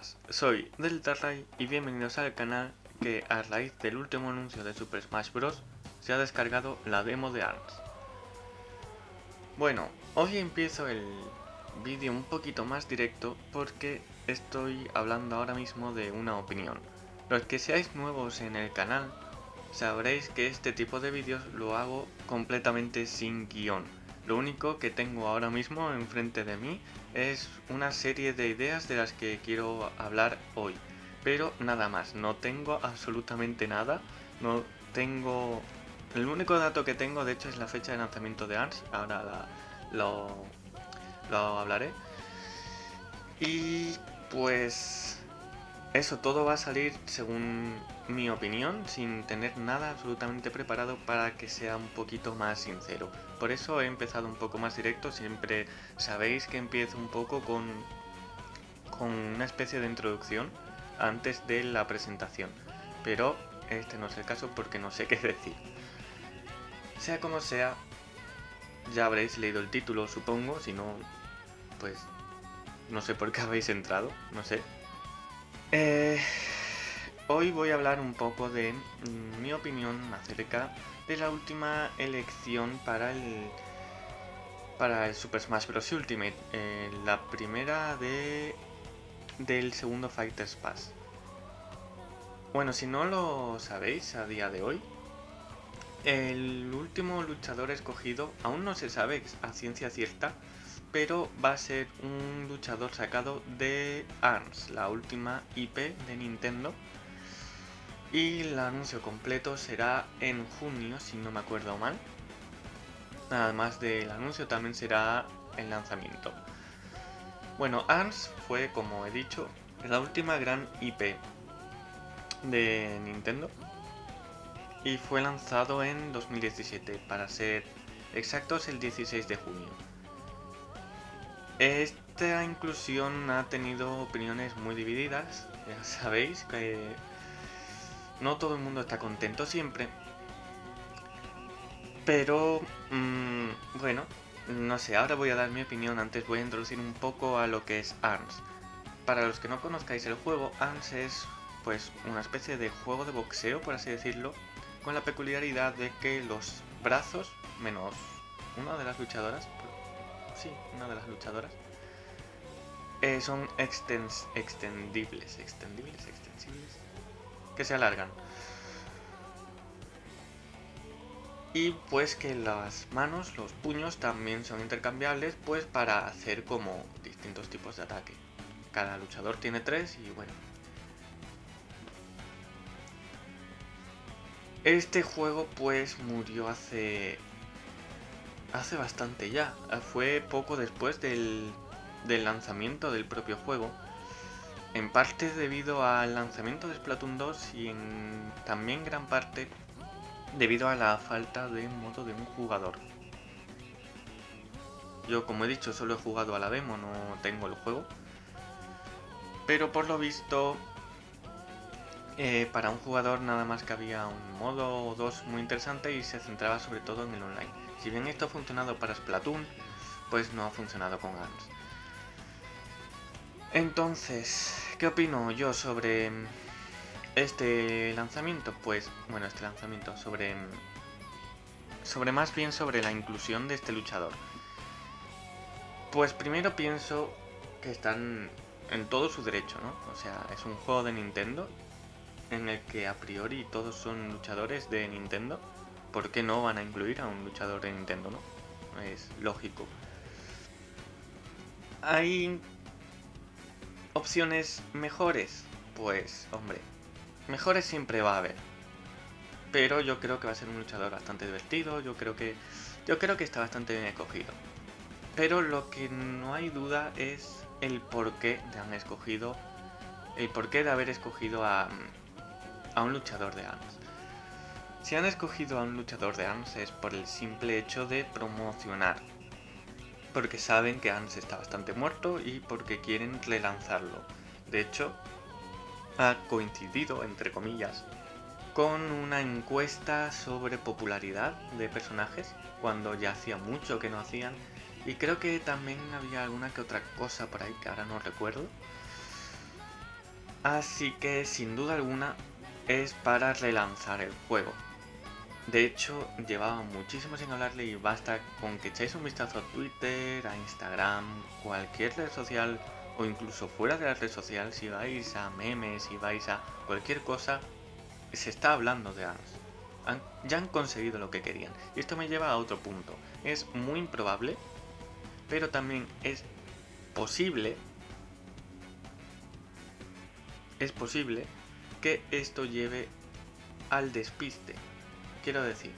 buenas, soy Deltarray y bienvenidos al canal que a raíz del último anuncio de Super Smash Bros. se ha descargado la demo de ARMS. Bueno, hoy empiezo el vídeo un poquito más directo porque estoy hablando ahora mismo de una opinión. Los que seáis nuevos en el canal sabréis que este tipo de vídeos lo hago completamente sin guion. Lo único que tengo ahora mismo enfrente de mí es una serie de ideas de las que quiero hablar hoy. Pero nada más, no tengo absolutamente nada, no tengo... El único dato que tengo de hecho es la fecha de lanzamiento de ARMS, ahora lo, lo hablaré. Y pues eso todo va a salir según mi opinión, sin tener nada absolutamente preparado para que sea un poquito más sincero. Por eso he empezado un poco más directo, siempre sabéis que empiezo un poco con, con una especie de introducción antes de la presentación. Pero este no es el caso porque no sé qué decir. Sea como sea, ya habréis leído el título supongo, si no, pues no sé por qué habéis entrado, no sé, eh, hoy voy a hablar un poco de mm, mi opinión acerca de la última elección para el para el Super Smash Bros. Ultimate, eh, la primera de del segundo Fighters Pass. Bueno, si no lo sabéis a día de hoy, el último luchador escogido aún no se sabe a ciencia cierta pero va a ser un luchador sacado de ARMS, la última IP de Nintendo. Y el anuncio completo será en junio, si no me acuerdo mal. Además del anuncio también será el lanzamiento. Bueno, ARMS fue, como he dicho, la última gran IP de Nintendo. Y fue lanzado en 2017, para ser exactos el 16 de junio. Esta inclusión ha tenido opiniones muy divididas, ya sabéis que no todo el mundo está contento siempre. Pero, mmm, bueno, no sé, ahora voy a dar mi opinión, antes voy a introducir un poco a lo que es ARMS. Para los que no conozcáis el juego, ARMS es pues una especie de juego de boxeo, por así decirlo, con la peculiaridad de que los brazos, menos una de las luchadoras, sí, una de las luchadoras, eh, son extens extendibles, extendibles, extensibles, que se alargan. Y pues que las manos, los puños también son intercambiables pues para hacer como distintos tipos de ataque. Cada luchador tiene tres y bueno. Este juego pues murió hace hace bastante ya. Fue poco después del, lanzamiento del propio juego. En parte debido al lanzamiento de Splatoon 2 y en también gran parte debido a la falta de modo de un jugador. Yo como he dicho solo he jugado a la demo, no tengo el juego. Pero por lo visto eh, para un jugador nada más que había un modo o dos muy interesante y se centraba sobre todo en el online. Si bien esto ha funcionado para Splatoon, pues no ha funcionado con ARMS. Entonces, ¿qué opino yo sobre este lanzamiento? Pues, bueno, este lanzamiento, sobre... Sobre más bien sobre la inclusión de este luchador. Pues primero pienso que están en todo su derecho, ¿no? O sea, es un juego de Nintendo en el que a priori todos son luchadores de Nintendo ¿por qué no van a incluir a un luchador de Nintendo, no? Es lógico. ¿Hay opciones mejores? Pues, hombre, mejores siempre va a haber. Pero yo creo que va a ser un luchador bastante divertido, yo creo que yo creo que está bastante bien escogido. Pero lo que no hay duda es el porqué de han escogido el porqué de haber escogido a, a un luchador de ARMS. Si han escogido a un luchador de ARMS es por el simple hecho de promocionar. Porque saben que ARMS está bastante muerto y porque quieren relanzarlo. De hecho, ha coincidido, entre comillas, con una encuesta sobre popularidad de personajes, cuando ya hacía mucho que no hacían. Y creo que también había alguna que otra cosa por ahí que ahora no recuerdo. Así que sin duda alguna es para relanzar el juego. De hecho, llevaba muchísimo sin hablarle y basta con que echéis un vistazo a Twitter, a Instagram, cualquier red social o incluso fuera de la red social, si vais a memes, si vais a cualquier cosa, se está hablando de ARMS. ya han conseguido lo que querían. Y esto me lleva a otro punto. Es muy improbable, pero también es posible, es posible que esto lleve al despiste. Quiero decir,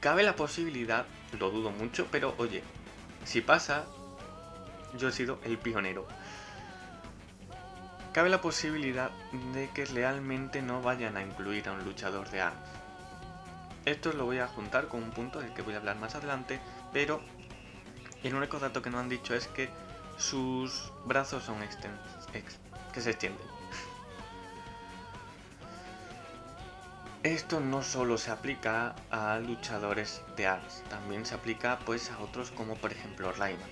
cabe la posibilidad, lo dudo mucho, pero oye, si pasa, yo he sido el pionero. Cabe la posibilidad de que realmente no vayan a incluir a un luchador de ARMS. Esto lo voy a juntar con un punto del que voy a hablar más adelante, pero el único dato que no han dicho es que sus brazos son extensos, que se extienden. Esto no solo se aplica a luchadores de ARMS, también se aplica pues a otros como por ejemplo Rayman.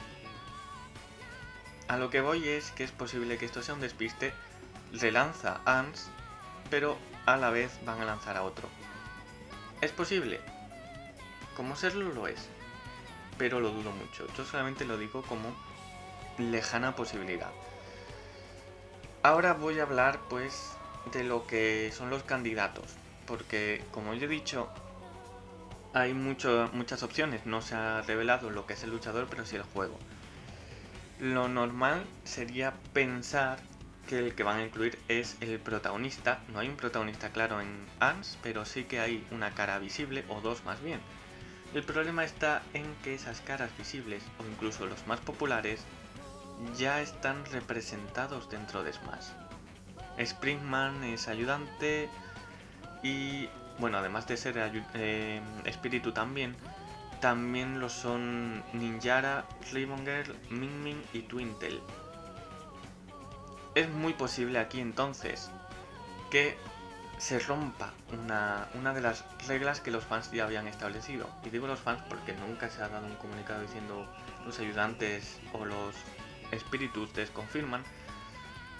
A lo que voy es que es posible que esto sea un despiste, relanza ARMS, pero a la vez van a lanzar a otro. ¿Es posible? Como serlo lo es, pero lo dudo mucho. Yo solamente lo digo como lejana posibilidad. Ahora voy a hablar pues de lo que son los candidatos porque como yo he dicho, hay muchas opciones, no se ha revelado lo que es el luchador, pero sí el juego. Lo normal sería pensar que el que van a incluir es el protagonista, no hay un protagonista claro en ANS, pero sí que hay una cara visible, o dos más bien. El problema está en que esas caras visibles, o incluso los más populares, ya están representados dentro de Smash. Springman es ayudante, y bueno, además de ser eh, espíritu también, también lo son Ninjara, Girl, Min Min y Twintel. Es muy posible aquí entonces que se rompa una, una, de las reglas que los fans ya habían establecido. Y digo los fans porque nunca se ha dado un comunicado diciendo los ayudantes o los espíritus desconfirman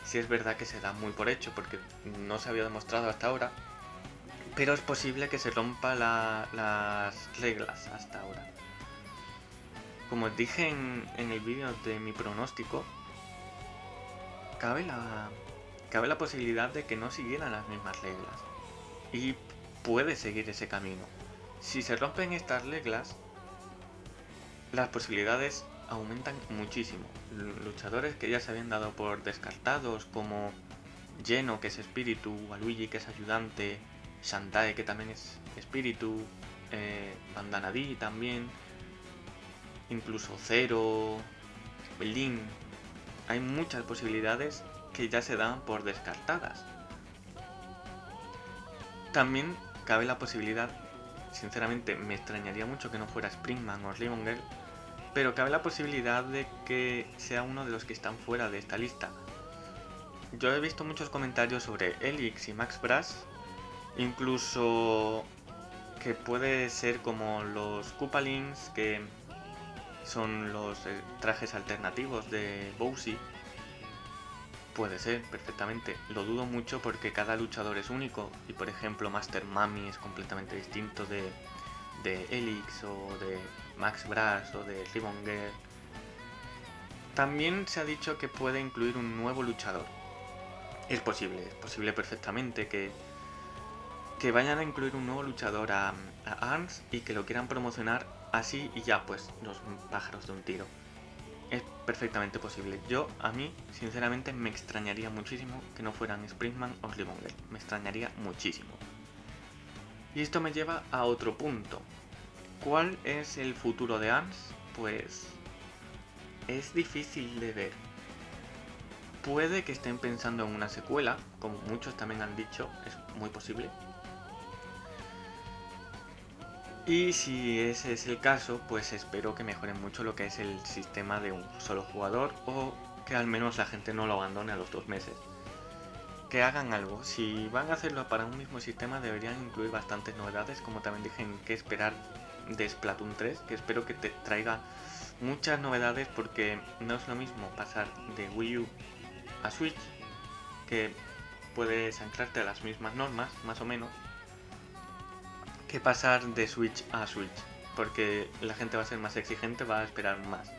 si es verdad que se da muy por hecho porque no se había demostrado hasta ahora pero es posible que se rompa las reglas hasta ahora. Como os dije en, el vídeo de mi pronóstico, cabe la, posibilidad de que no siguieran las mismas reglas. Y puede seguir ese camino. Si se rompen estas reglas, las posibilidades aumentan muchísimo. Luchadores que ya se habían dado por descartados, como Lleno, que es espíritu, Waluigi, que es ayudante, Shantae que también es espíritu, eh, Bandanadi también, incluso Zero, Lin. Hay muchas posibilidades que ya se dan por descartadas. También cabe la posibilidad, sinceramente me extrañaría mucho que no fuera Springman o Girl, pero cabe la posibilidad de que sea uno de los que están fuera de esta lista. Yo he visto muchos comentarios sobre Elix y Max Brass Incluso que puede ser como los Koopalings, que son los eh, trajes alternativos de Bowsy. Puede ser, perfectamente. Lo dudo mucho porque cada luchador es único. Y por ejemplo, Master Mami es completamente distinto de, de Elix o de Max Brass o de Ribbon Girl. También se ha dicho que puede incluir un nuevo luchador. Es posible, es posible perfectamente que que vayan a incluir un nuevo luchador a, ARMS y que lo quieran promocionar así y ya, pues, los pájaros de un tiro. Es perfectamente posible. Yo, a mí, sinceramente, me extrañaría muchísimo que no fueran Springman o Slimonger. Me extrañaría muchísimo. Y esto me lleva a otro punto. ¿Cuál es el futuro de ARMS? Pues... Es difícil de ver. Puede que estén pensando en una secuela, como muchos también han dicho, es muy posible. Y si ese es el caso, pues espero que mejoren mucho lo que es el sistema de un solo jugador o que al menos la gente no lo abandone a los dos meses. Que hagan algo, si van a hacerlo para un mismo sistema deberían incluir bastantes novedades, como también dije en qué esperar de Splatoon 3, que espero que te traiga muchas novedades porque no es lo mismo pasar de Wii U a Switch, que puedes anclarte a las mismas normas, más o menos, que pasar de Switch a Switch, porque la gente va a ser más exigente, va a esperar más.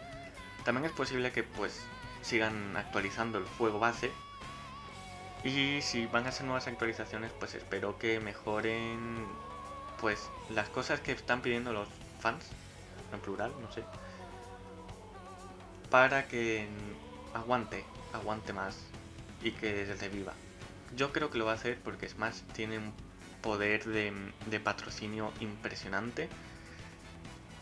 También es posible que pues sigan actualizando el juego base y si van a hacer nuevas actualizaciones, pues espero que mejoren pues las cosas que están pidiendo los fans, en plural, no sé, para que aguante, aguante más y que se viva. Yo creo que lo va a hacer porque más, tiene un poder de, patrocinio impresionante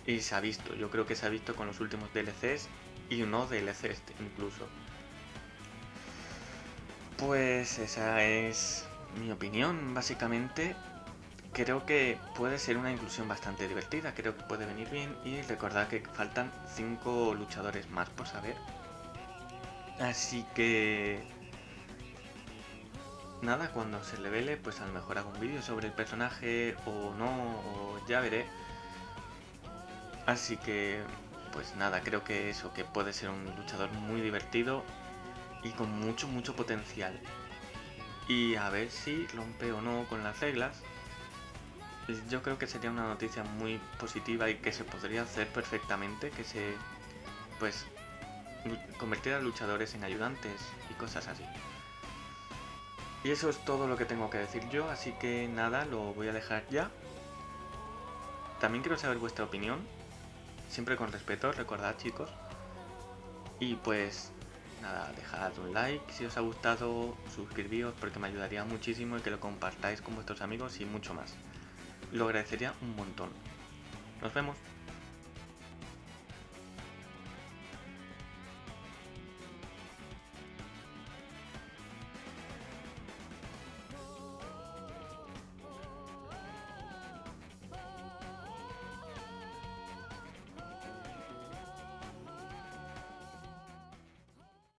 y se ha visto, yo creo que se ha visto con los últimos DLCs y no DLCs incluso. Pues esa es mi opinión, básicamente. Creo que puede ser una inclusión bastante divertida, creo que puede venir bien y recordad que faltan 5 luchadores más por saber. Así que... Nada, cuando se revele, pues a lo mejor hago un vídeo sobre el personaje o no, o ya veré. Así que, pues nada, creo que eso, que puede ser un luchador muy divertido y con mucho, mucho potencial. Y a ver si rompe o no con las reglas. Yo creo que sería una noticia muy positiva y que se podría hacer perfectamente, que se, pues, convertir a luchadores en ayudantes y cosas así. Y eso es todo lo que tengo que decir yo, así que nada, lo voy a dejar ya. También quiero saber vuestra opinión, siempre con respeto, recordad chicos. Y pues nada, dejad un like si os ha gustado, suscribíos porque me ayudaría muchísimo y que lo compartáis con vuestros amigos y mucho más. Lo agradecería un montón. Nos vemos.